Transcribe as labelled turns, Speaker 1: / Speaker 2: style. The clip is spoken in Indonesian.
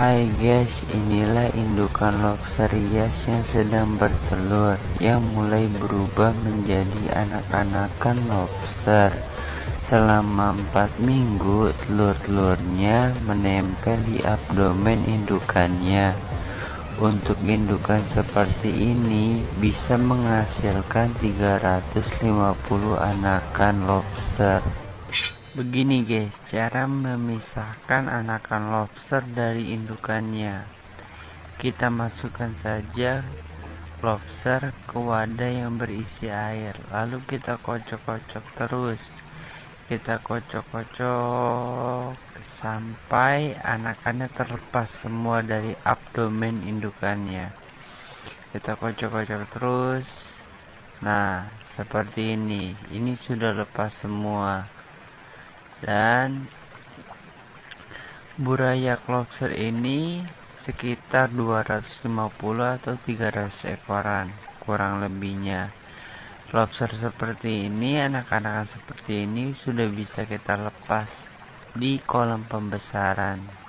Speaker 1: Hai guys, inilah indukan lobster hias yang sedang bertelur yang mulai berubah menjadi anak-anakan lobster. Selama 4 minggu, telur-telurnya menempel di abdomen indukannya. Untuk indukan seperti ini bisa menghasilkan 350 anakan lobster. Begini guys, cara memisahkan anakan lobster dari indukannya. Kita masukkan saja lobster ke wadah yang berisi air, lalu kita kocok-kocok terus. Kita kocok-kocok sampai anakannya terlepas semua dari abdomen indukannya. Kita kocok-kocok terus. Nah, seperti ini. Ini sudah lepas semua dan burayak lobster ini sekitar 250 atau 300 ekoran kurang lebihnya. Lobster seperti ini anak-anak seperti ini sudah bisa kita lepas di kolam pembesaran